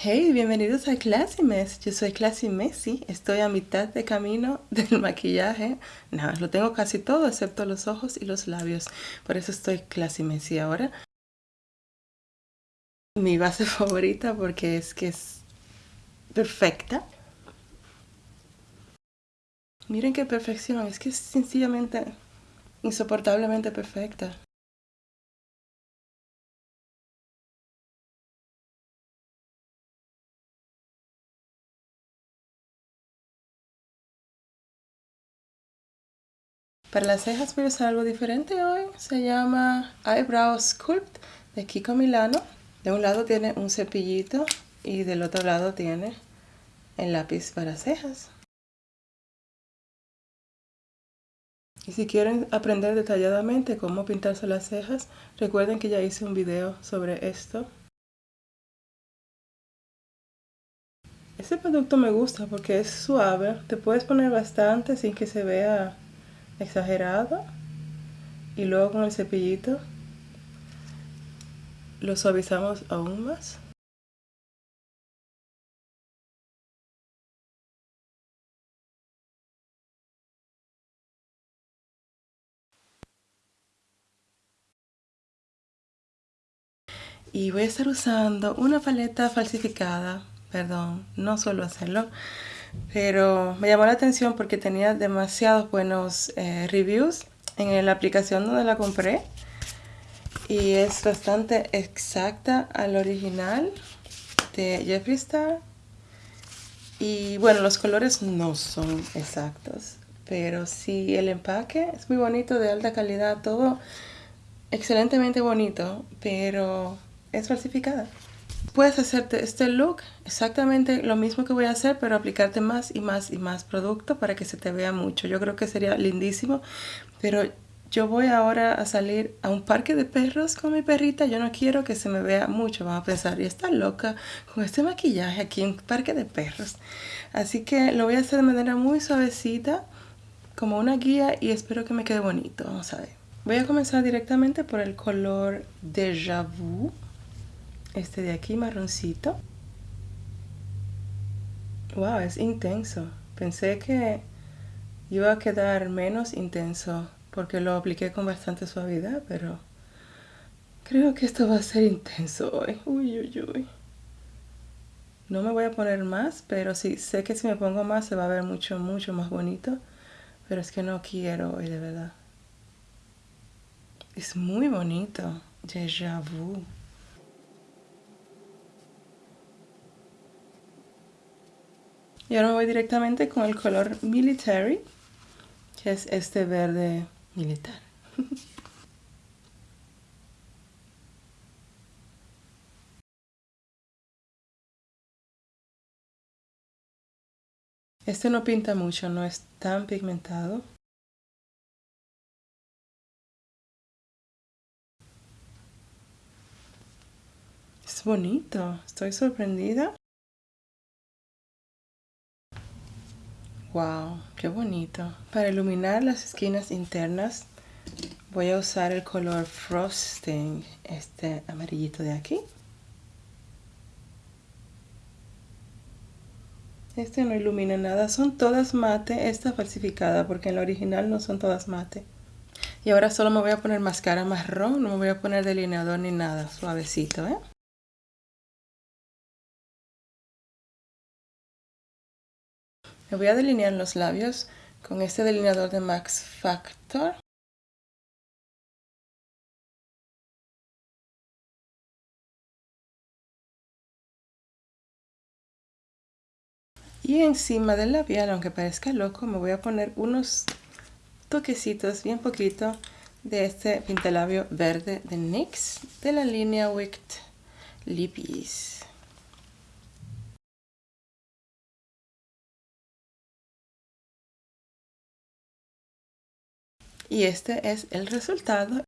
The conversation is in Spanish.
Hey, bienvenidos a Classy Mess. Yo soy Classy Messy. Estoy a mitad de camino del maquillaje. Nada, lo tengo casi todo excepto los ojos y los labios. Por eso estoy Classy Messy ahora. Mi base favorita porque es que es perfecta. Miren qué perfección. Es que es sencillamente insoportablemente perfecta. Para las cejas voy a usar algo diferente hoy. Se llama Eyebrow Sculpt de Kiko Milano. De un lado tiene un cepillito y del otro lado tiene el lápiz para cejas. Y si quieren aprender detalladamente cómo pintarse las cejas, recuerden que ya hice un video sobre esto. Este producto me gusta porque es suave, te puedes poner bastante sin que se vea exagerado y luego con el cepillito lo suavizamos aún más. Y voy a estar usando una paleta falsificada, perdón, no suelo hacerlo, pero me llamó la atención porque tenía demasiados buenos eh, reviews en la aplicación donde la compré. Y es bastante exacta al original de Jeffree Star. Y bueno los colores no son exactos pero sí el empaque es muy bonito de alta calidad todo excelentemente bonito pero es falsificada puedes hacerte este look exactamente lo mismo que voy a hacer pero aplicarte más y más y más producto para que se te vea mucho. Yo creo que sería lindísimo pero yo voy ahora a salir a un parque de perros con mi perrita. Yo no quiero que se me vea mucho van a pensar y está loca con este maquillaje aquí en un parque de perros así que lo voy a hacer de manera muy suavecita como una guía y espero que me quede bonito vamos a ver. Voy a comenzar directamente por el color Deja Vu este de aquí marroncito. Wow, es intenso. Pensé que iba a quedar menos intenso porque lo apliqué con bastante suavidad, pero creo que esto va a ser intenso hoy. Uy, uy, uy. No me voy a poner más, pero sí, sé que si me pongo más se va a ver mucho, mucho más bonito. Pero es que no quiero hoy, de verdad. Es muy bonito. Déjà vu. Y ahora me voy directamente con el color Military, que es este verde militar. Este no pinta mucho, no es tan pigmentado. Es bonito, estoy sorprendida. Wow, qué bonito. Para iluminar las esquinas internas voy a usar el color Frosting, este amarillito de aquí. Este no ilumina nada, son todas mate, esta falsificada porque en la original no son todas mate. Y ahora solo me voy a poner máscara marrón, no me voy a poner delineador ni nada, suavecito, ¿eh? Me voy a delinear los labios con este delineador de Max Factor. Y encima del labial, aunque parezca loco, me voy a poner unos toquecitos, bien poquito, de este pintalabio verde de NYX de la línea Wicked Lippies. Y este es el resultado